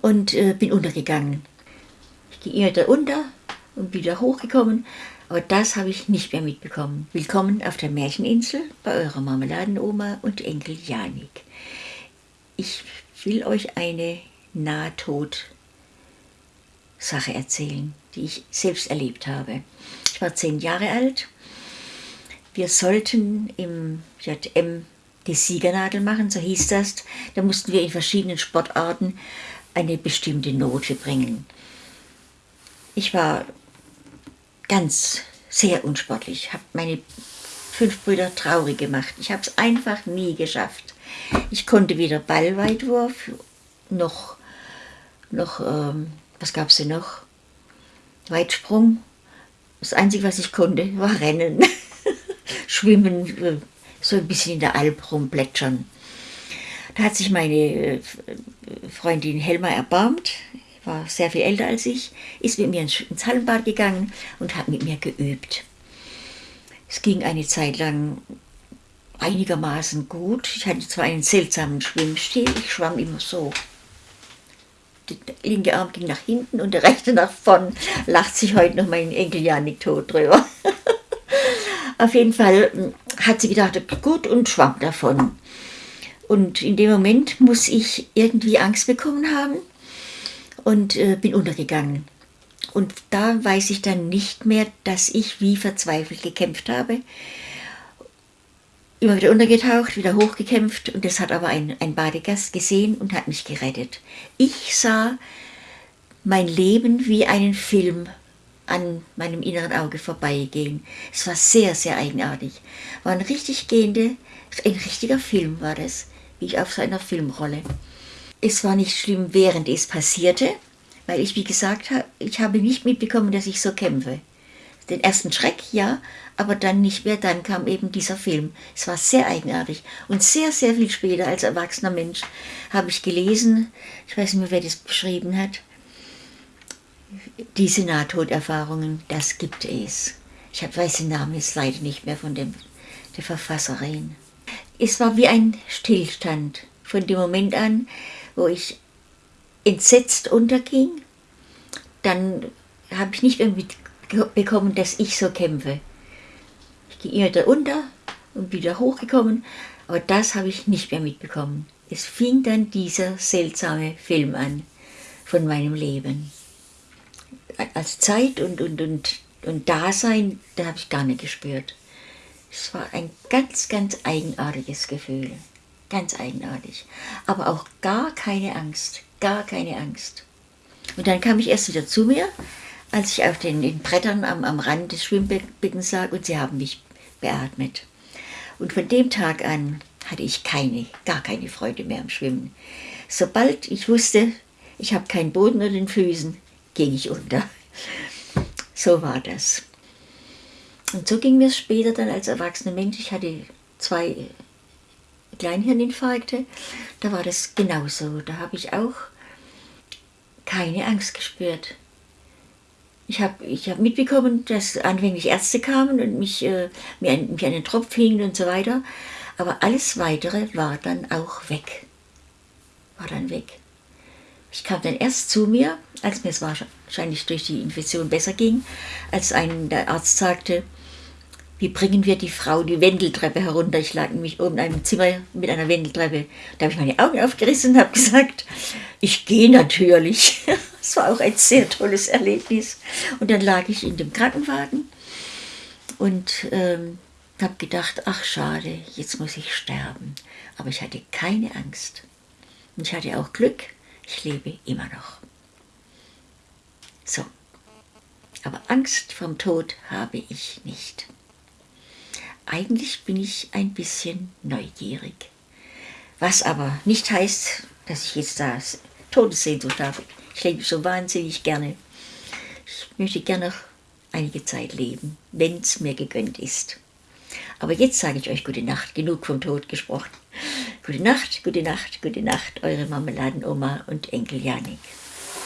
und äh, bin untergegangen. Ich ging immer unter und wieder hochgekommen, aber das habe ich nicht mehr mitbekommen. Willkommen auf der Märcheninsel bei eurer Marmeladenoma und Enkel Janik. Ich will euch eine Nahtod Sache erzählen, die ich selbst erlebt habe. Ich war zehn Jahre alt. Wir sollten im JM die Siegernadel machen, so hieß das. Da mussten wir in verschiedenen Sportarten eine bestimmte Note bringen. Ich war ganz sehr unsportlich, habe meine fünf Brüder traurig gemacht. Ich habe es einfach nie geschafft. Ich konnte weder Ballweitwurf noch, noch ähm, was gab es denn noch? Weitsprung. Das Einzige, was ich konnte, war Rennen. Schwimmen, äh, so ein bisschen in der Alp rumplätschern. Da hat sich meine äh, Freundin Helma erbarmt, war sehr viel älter als ich, ist mit mir ins Hallenbad gegangen und hat mit mir geübt. Es ging eine Zeit lang einigermaßen gut. Ich hatte zwar einen seltsamen Schwimmstil, ich schwamm immer so. Der linke Arm ging nach hinten und der rechte nach vorn. Lacht sich heute noch mein Enkel Janik tot drüber. Auf jeden Fall hm, hat sie gedacht, gut und schwamm davon. Und in dem Moment muss ich irgendwie Angst bekommen haben und äh, bin untergegangen. Und da weiß ich dann nicht mehr, dass ich wie verzweifelt gekämpft habe. Immer wieder untergetaucht, wieder hochgekämpft und das hat aber ein, ein Badegast gesehen und hat mich gerettet. Ich sah mein Leben wie einen Film an meinem inneren Auge vorbeigehen. Es war sehr, sehr eigenartig. War ein richtig gehende, ein richtiger Film war das, wie ich auf seiner Filmrolle. Es war nicht schlimm, während es passierte, weil ich, wie gesagt ich habe nicht mitbekommen, dass ich so kämpfe. Den ersten Schreck, ja, aber dann nicht mehr. Dann kam eben dieser Film. Es war sehr eigenartig. Und sehr, sehr viel später, als erwachsener Mensch, habe ich gelesen, ich weiß nicht mehr, wer das beschrieben hat, diese Nahtoderfahrungen, das gibt es. Ich weiß den Namen jetzt leider nicht mehr von dem, der Verfasserin. Es war wie ein Stillstand von dem Moment an, wo ich entsetzt unterging. Dann habe ich nicht mehr mitbekommen, dass ich so kämpfe. Ich ging immer unter und wieder hochgekommen, aber das habe ich nicht mehr mitbekommen. Es fing dann dieser seltsame Film an von meinem Leben als Zeit und, und, und, und Dasein, da habe ich gar nicht gespürt. Es war ein ganz, ganz eigenartiges Gefühl. Ganz eigenartig. Aber auch gar keine Angst. Gar keine Angst. Und dann kam ich erst wieder zu mir, als ich auf den, den Brettern am, am Rand des Schwimmbeckens lag und sie haben mich beatmet. Und von dem Tag an hatte ich keine, gar keine Freude mehr am Schwimmen. Sobald ich wusste, ich habe keinen Boden unter den Füßen, ging ich unter. So war das. Und so ging mir es später dann als erwachsener Mensch. Ich hatte zwei Kleinhirninfarkte. Da war das genauso. Da habe ich auch keine Angst gespürt. Ich habe ich hab mitbekommen, dass anfänglich Ärzte kamen und mich, äh, mir, an, mich an den Tropf hingen und so weiter. Aber alles Weitere war dann auch weg. War dann weg. Ich kam dann erst zu mir, als mir es wahrscheinlich durch die Infektion besser ging, als ein der Arzt sagte, wie bringen wir die Frau die Wendeltreppe herunter? Ich lag nämlich oben in einem Zimmer mit einer Wendeltreppe. Da habe ich meine Augen aufgerissen und habe gesagt, ich gehe natürlich. Das war auch ein sehr tolles Erlebnis. Und dann lag ich in dem Krankenwagen und ähm, habe gedacht, ach schade, jetzt muss ich sterben. Aber ich hatte keine Angst. Und ich hatte auch Glück, ich lebe immer noch. So, aber Angst vom Tod habe ich nicht. Eigentlich bin ich ein bisschen neugierig. Was aber nicht heißt, dass ich jetzt da Todessehnsucht habe. Ich lebe so wahnsinnig gerne. Ich möchte gerne noch einige Zeit leben, wenn es mir gegönnt ist. Aber jetzt sage ich euch gute Nacht, genug vom Tod gesprochen. Gute Nacht, gute Nacht, gute Nacht, eure Marmeladenoma und Enkel Janik.